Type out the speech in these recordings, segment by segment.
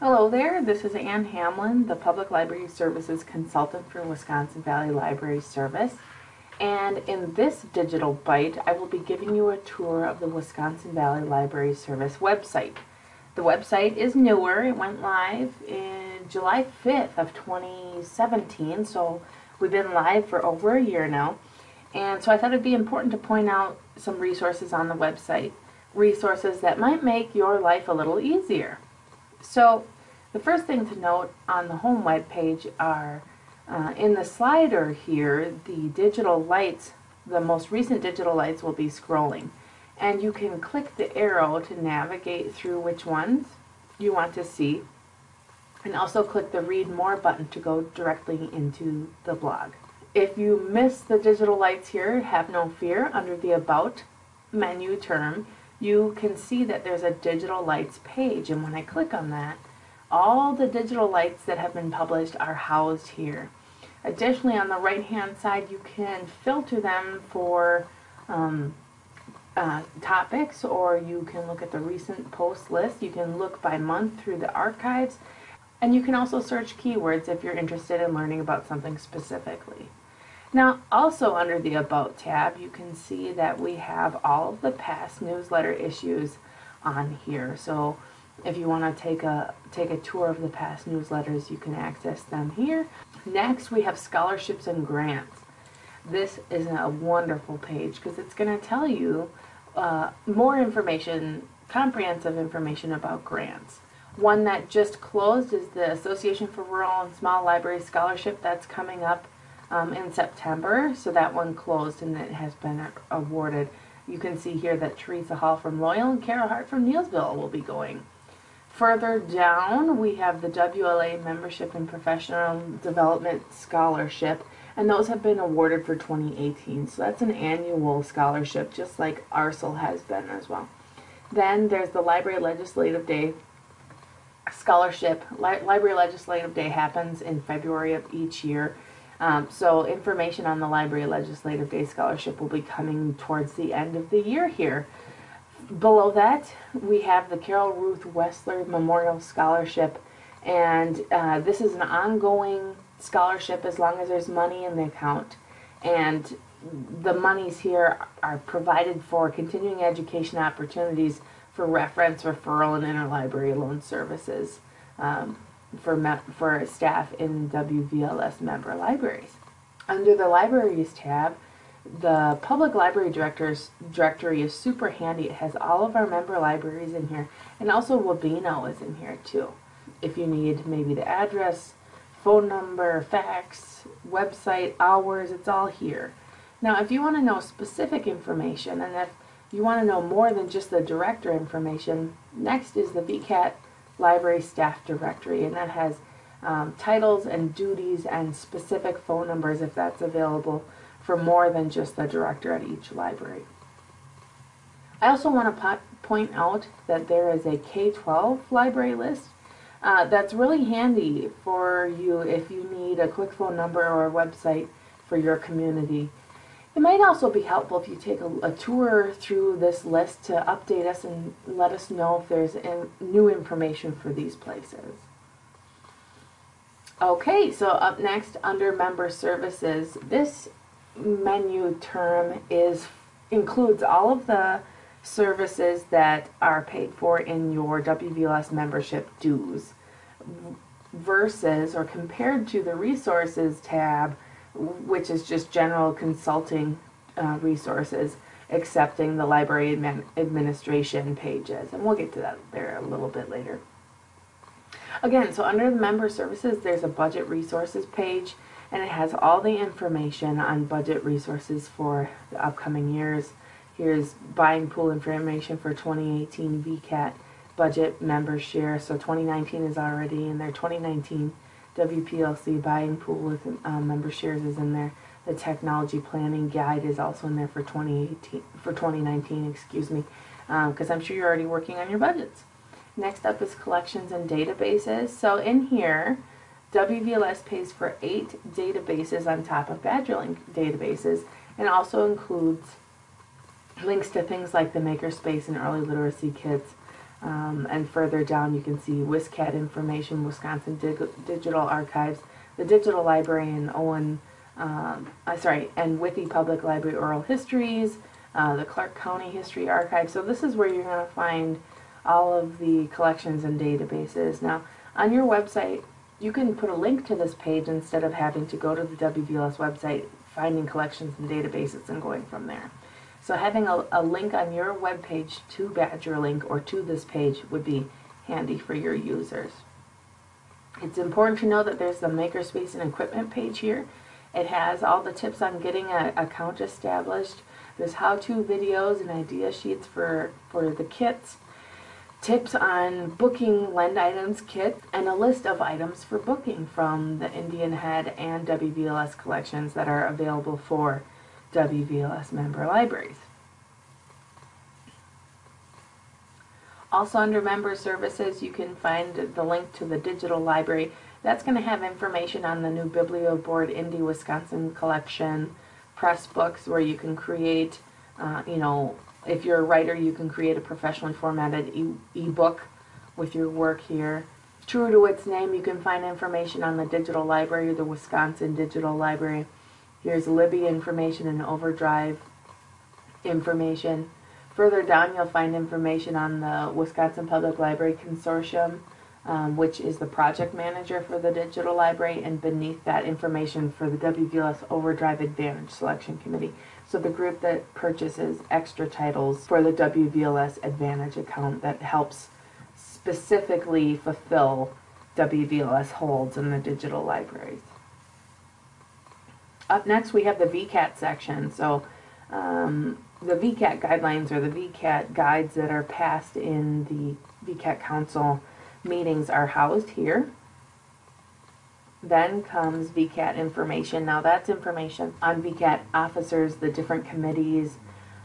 Hello there, this is Ann Hamlin, the Public Library Services Consultant for Wisconsin Valley Library Service. And in this digital bite, I will be giving you a tour of the Wisconsin Valley Library Service website. The website is newer, it went live in July 5th of 2017, so we've been live for over a year now. And so I thought it'd be important to point out some resources on the website, resources that might make your life a little easier. So the first thing to note on the home web page are uh, in the slider here, the digital lights, the most recent digital lights will be scrolling. And you can click the arrow to navigate through which ones you want to see. And also click the read more button to go directly into the blog. If you miss the digital lights here, have no fear. Under the About menu term, you can see that there's a digital lights page. And when I click on that, all the digital lights that have been published are housed here. Additionally, on the right hand side, you can filter them for um, uh, topics or you can look at the recent post list. You can look by month through the archives and you can also search keywords if you're interested in learning about something specifically. Now, also under the About tab, you can see that we have all of the past newsletter issues on here. So if you want to take a take a tour of the past newsletters, you can access them here. Next, we have scholarships and grants. This is a wonderful page because it's going to tell you uh, more information, comprehensive information about grants. One that just closed is the Association for Rural and Small Library Scholarship. That's coming up um, in September. So that one closed and it has been awarded. You can see here that Teresa Hall from Loyal and Kara Hart from Neillsville will be going. Further down, we have the WLA Membership and Professional Development Scholarship, and those have been awarded for 2018. So that's an annual scholarship, just like ARSL has been as well. Then there's the Library Legislative Day Scholarship. Li Library Legislative Day happens in February of each year. Um, so information on the Library Legislative Day Scholarship will be coming towards the end of the year here. Below that, we have the Carol Ruth Wessler Memorial Scholarship, and uh, this is an ongoing scholarship as long as there's money in the account. And the monies here are provided for continuing education opportunities for reference, referral, and interlibrary loan services. Um, for, for staff in WVLS member libraries. Under the Libraries tab, the Public Library Directors Directory is super handy. It has all of our member libraries in here, and also Wabeno is in here too. If you need maybe the address, phone number, fax, website, hours, it's all here. Now, if you want to know specific information, and if you want to know more than just the director information, next is the VCAT library staff directory, and that has um, titles and duties and specific phone numbers if that's available for more than just the director at each library. I also want to point out that there is a K-12 library list uh, that's really handy for you if you need a quick phone number or a website for your community. It might also be helpful if you take a, a, tour through this list to update us and let us know if there's in, new information for these places. Okay, so up next under member services, this menu term is includes all of the services that are paid for in your WVLS membership dues versus or compared to the resources tab which is just general consulting uh, resources, accepting the library admin administration pages. And we'll get to that there a little bit later. Again, so under the member services, there's a budget resources page, and it has all the information on budget resources for the upcoming years. Here's buying pool information for 2018 VCAT budget member share. So 2019 is already in there. 2019 WPLC buying pool with um, member shares is in there. The technology planning guide is also in there for 2018 for 2019, excuse me, because um, I'm sure you're already working on your budgets. Next up is collections and databases. So in here, WVLS pays for eight databases on top of Badgerlink databases and also includes links to things like the Makerspace and early literacy kits Um, and further down, you can see WisCat information, Wisconsin Dig- Digital Archives, the Digital Library and Owen, um, uh, sorry, and Withee Public Library Oral Histories, uh, the Clark County History Archive. So this is where you're going to find all of the collections and databases. Now, on your website, you can put a link to this page instead of having to go to the WVLS website, finding collections and databases and going from there. So having a, a link on your web page to BadgerLink or to this page would be handy for your users. It's important to know that there's the Makerspace and Equipment page here. It has all the tips on getting an account established. There's how-to videos and idea sheets for, for the kits, tips on booking Lend Items kit, and a list of items for booking from the Indian Head and WVLS collections that are available for WVLS member libraries. Also under member services you can find the link to the digital library. That's going to have information on the new BiblioBoard Indie Wisconsin collection, press books where you can create, uh, you know, if you're a writer you can create a professionally formatted e-book with your work here. True to its name, you can find information on the digital library, the Wisconsin Digital Library. Here's Libby information and Overdrive information. Further down you'll find information on the Wisconsin Public Library Consortium, um, which is the project manager for the digital library, and beneath that information for the WVLS Overdrive Advantage Selection Committee. So the group that purchases extra titles for the WVLS Advantage account that helps specifically fulfill WVLS holds in the digital libraries. Up next we have the VCAT section. So um, the VCAT guidelines or the VCAT guides that are passed in the VCAT Council meetings are housed here. Then comes VCAT information. Now that's information on VCAT officers, the different committees.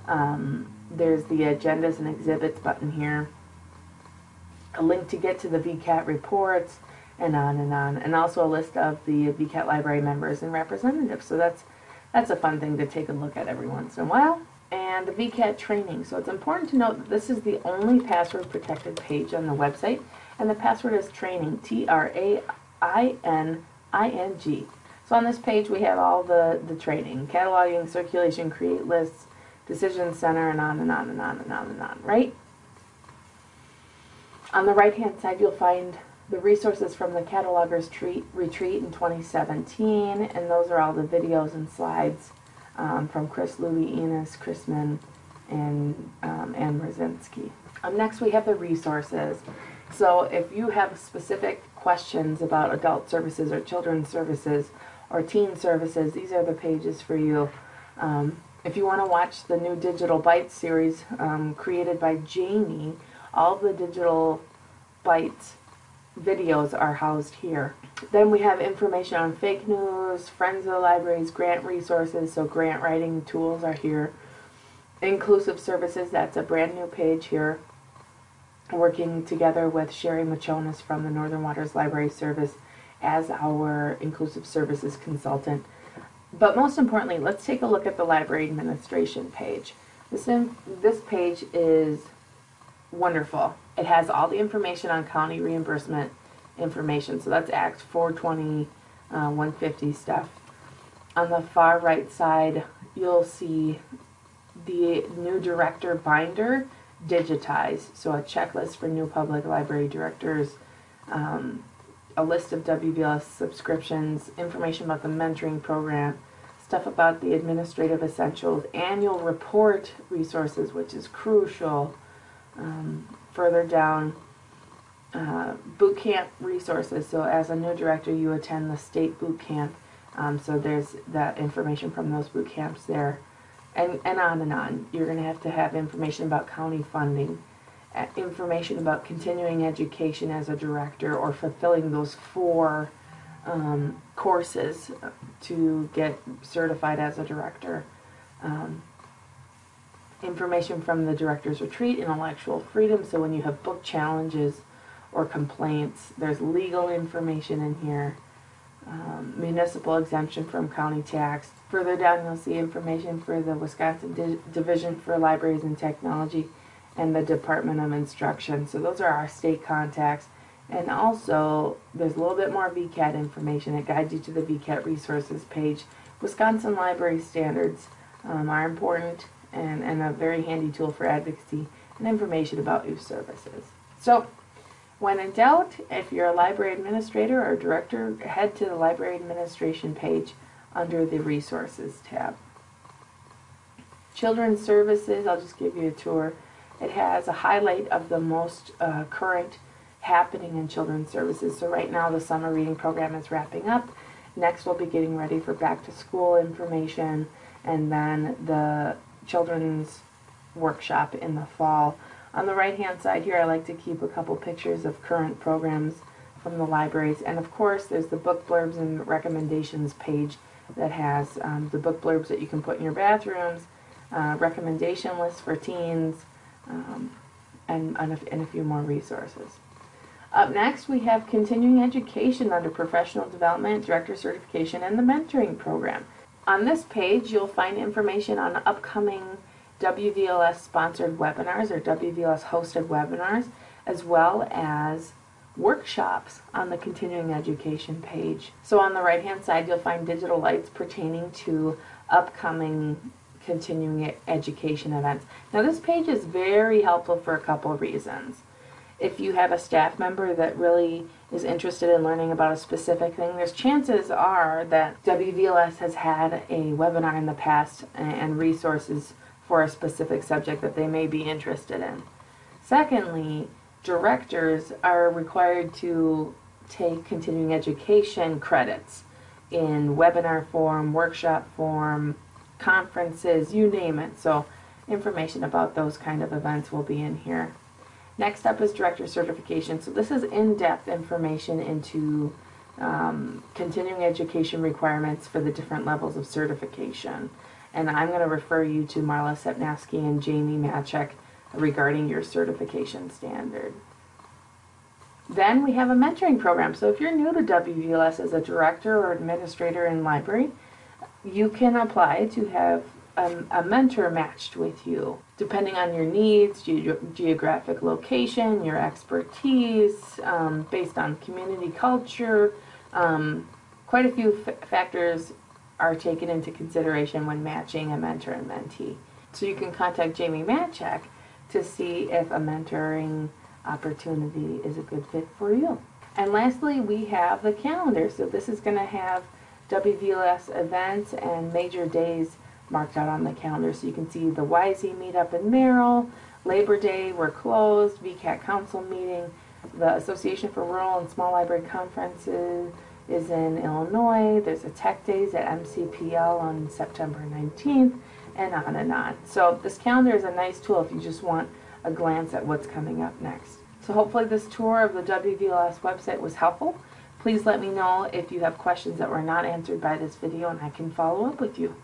Um, there's the agendas and exhibits button here. A link to get to the VCAT reports and on and on. And also a list of the VCAT library members and representatives. So that's that's a fun thing to take a look at every once in a while. And the VCAT training. So it's important to note that this is the only password protected page on the website. And the password is training, T-R-A-I-N-I-N-G. So on this page we have all the, the training, cataloging, circulation, create lists, decision center, and on and on and on and on and on, right? On the right hand side you'll find the resources from the catalogers treat, retreat in 2017 and those are all the videos and slides um, from Chris Louie, Enos, Chrisman, and um, Ann Brzezinski. Um, next we have the resources. So if you have a specific questions about adult services or children's services or teen services, these are the pages for you. Um, if you want to watch the new Digital Bites series um, created by Jamie, all the Digital Bites videos are housed here. Then we have information on fake news, friends of the libraries, grant resources, so grant writing tools are here. Inclusive services, that's a brand new page here working together with Sherry Machones from the Northern Waters Library Service as our inclusive services consultant. But most importantly, let's take a look at the library administration page. This, in, this page is wonderful. It has all the information on county reimbursement information. So that's Act 420, uh, 150 stuff. On the far right side, you'll see the new director binder digitized. So a checklist for new public library directors, um, a list of WVLS subscriptions, information about the mentoring program, stuff about the administrative essentials, annual report resources, which is crucial. Um, further down, uh, boot camp resources. So as a new director, you attend the state boot camp. Um, so there's that information from those boot camps there and, and on and on. You're going to have to have information about county funding, uh, information about continuing education as a director or fulfilling those four um, courses to get certified as a director. Um, information from the director's retreat, intellectual freedom, so when you have book challenges or complaints, there's legal information in here um, municipal exemption from county tax. Further down you'll see information for the Wisconsin Di Division for Libraries and Technology and the Department of Instruction. So those are our state contacts. And also, there's a little bit more VCAT information. It guides you to the VCAT resources page. Wisconsin Library Standards um, are important and, and a very handy tool for advocacy and information about youth services. So, when in doubt, if you're a library administrator or director, head to the library administration page under the resources tab. Children's Services, I'll just give you a tour. It has a highlight of the most uh, current happening in children's services. So right now the summer reading program is wrapping up. Next we'll be getting ready for back to school information and then the children's workshop in the fall. On the right hand side here I like to keep a couple pictures of current programs from the libraries and of course there's the book blurbs and recommendations page that has um, the book blurbs that you can put in your bathrooms, uh, recommendation lists for teens, um, and, and a, and a few more resources. Up next, we have continuing education under professional development, director certification, and the mentoring program. On this page, you'll find information on upcoming WVLS sponsored webinars or WVLS hosted webinars, as well as workshops on the continuing education page. So on the right hand side, you'll find digital lights pertaining to upcoming continuing education events. Now this page is very helpful for a couple of reasons. If you have a staff member that really is interested in learning about a specific thing, there's chances are that WVLS has had a webinar in the past and resources for a specific subject that they may be interested in. Secondly, directors are required to take continuing education credits in webinar form, workshop form, conferences, you name it. So information about those kind of events will be in here. Next up is director certification. So this is in-depth information into um, continuing education requirements for the different levels of certification. And I'm going to refer you to Marla Sepnafski and Jamie Matczak regarding your certification standard. Then we have a mentoring program. So if you're new to WVLS as a director or administrator in library, you can apply to have a, a mentor matched with you, depending on your needs, ge geographic location, your expertise, um, based on community culture. Um, quite a few factors are taken into consideration when matching a mentor and mentee. So you can contact Jamie Matczak to see if a mentoring opportunity is a good fit for you. And lastly, we have the calendar. So this is going to have WVLS events and major days marked out on the calendar. So you can see the YZ meetup in Merrill, Labor Day, we're closed, VCAT Council meeting, the Association for Rural and Small Library Conferences is in Illinois, there's a Tech Days at MCPL on September 19th, and on and on. So this calendar is a nice tool if you just want a glance at what's coming up next. So hopefully this tour of the WVLS website was helpful. Please let me know if you have questions that were not answered by this video and I can follow up with you.